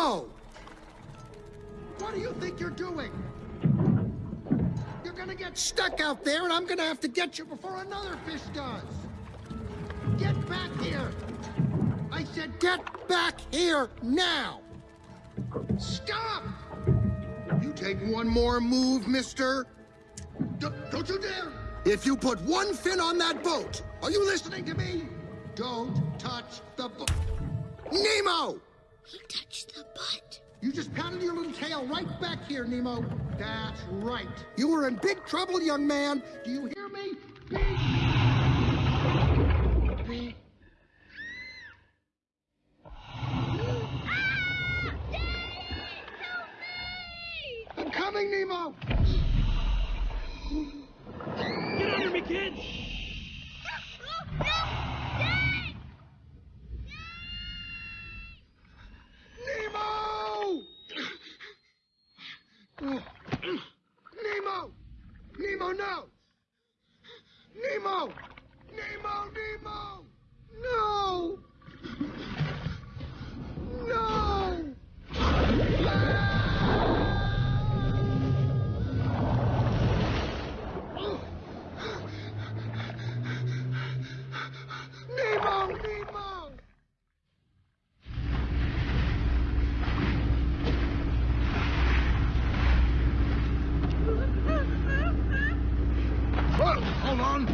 What do you think you're doing? You're gonna get stuck out there, and I'm gonna have to get you before another fish does. Get back here! I said get back here now! Stop! You take one more move, mister. D- don't you dare! If you put one fin on that boat, are you listening to me? Don't touch the boat. Nemo! He touched. You just pounded your little tail right back here, Nemo. That's right. You were in big trouble, young man. Do you hear me? Big. Big. I'm coming, Nemo! Get under me, kids! Nemo! Nemo! No! Nemo! Nemo, Nemo! Hold on.